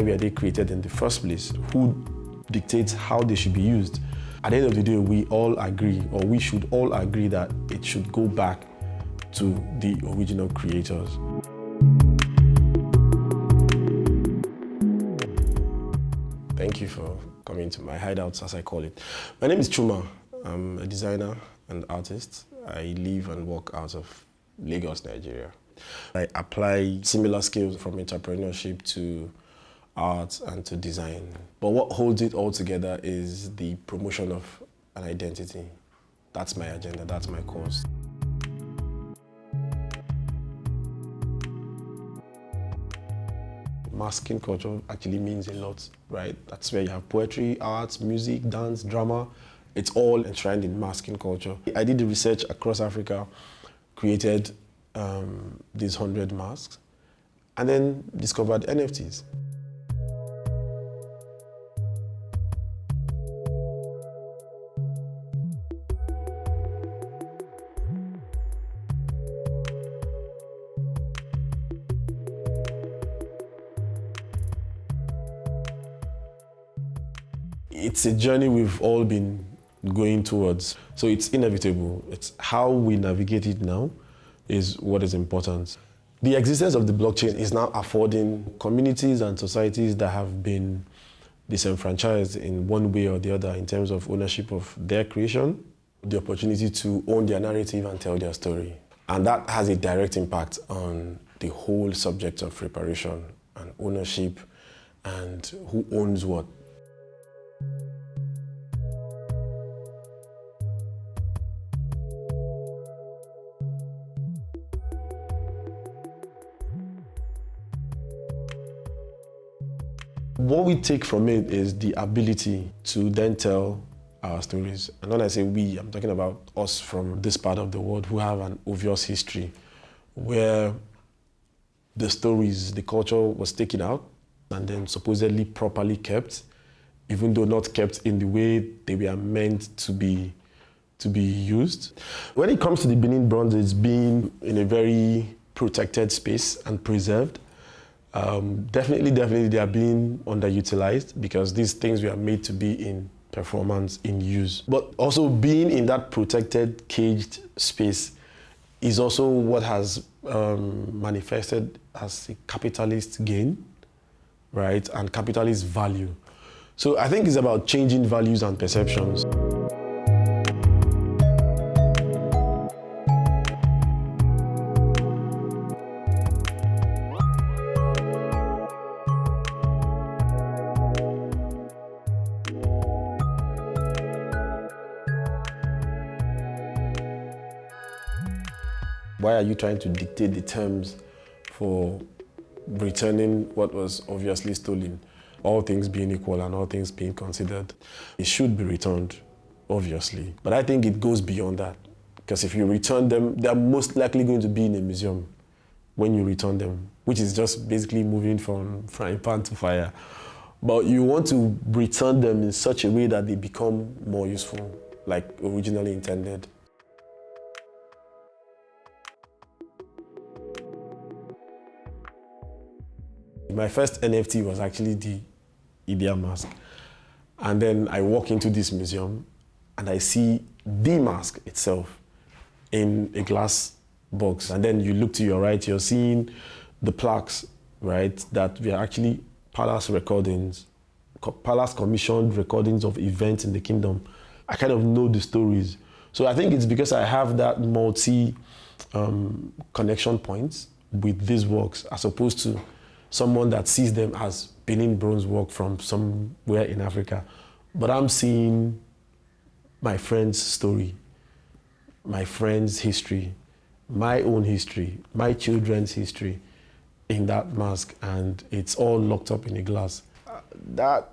were they created in the first place? Who dictates how they should be used? At the end of the day, we all agree, or we should all agree that it should go back to the original creators. Thank you for coming to my hideouts, as I call it. My name is Chuma. I'm a designer and artist. I live and work out of Lagos, Nigeria. I apply similar skills from entrepreneurship to art and to design. But what holds it all together is the promotion of an identity. That's my agenda, that's my cause. Masking culture actually means a lot, right? That's where you have poetry, art, music, dance, drama. It's all enshrined in masking culture. I did the research across Africa, created um, these 100 masks, and then discovered NFTs. It's a journey we've all been going towards. So it's inevitable. It's how we navigate it now is what is important. The existence of the blockchain is now affording communities and societies that have been disenfranchised in one way or the other in terms of ownership of their creation, the opportunity to own their narrative and tell their story. And that has a direct impact on the whole subject of reparation and ownership and who owns what. What we take from it is the ability to then tell our stories. And when I say we, I'm talking about us from this part of the world who have an obvious history where the stories, the culture was taken out and then supposedly properly kept, even though not kept in the way they were meant to be to be used. When it comes to the Benin bronze, it's been in a very protected space and preserved. Um, definitely, definitely they are being underutilized because these things were made to be in performance, in use. But also being in that protected, caged space is also what has um, manifested as a capitalist gain, right, and capitalist value. So I think it's about changing values and perceptions. Why are you trying to dictate the terms for returning what was obviously stolen? All things being equal and all things being considered, it should be returned, obviously. But I think it goes beyond that. Because if you return them, they're most likely going to be in a museum when you return them, which is just basically moving from frying pan to fire. But you want to return them in such a way that they become more useful, like originally intended. My first NFT was actually the Idia mask. And then I walk into this museum and I see the mask itself in a glass box. And then you look to your right, you're seeing the plaques, right, that were actually palace recordings, palace commissioned recordings of events in the kingdom. I kind of know the stories. So I think it's because I have that multi um, connection points with these works as opposed to someone that sees them as Benin bronze work from somewhere in Africa. But I'm seeing my friend's story, my friend's history, my own history, my children's history in that mask, and it's all locked up in a glass. That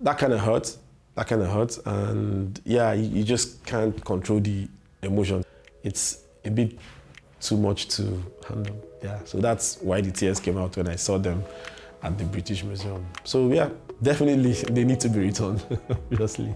that kind of hurts. That kind of hurts, and yeah, you, you just can't control the emotion. It's a bit too much to handle. Yeah, so that's why the tears came out when I saw them at the British Museum. So yeah, definitely they need to be returned, obviously.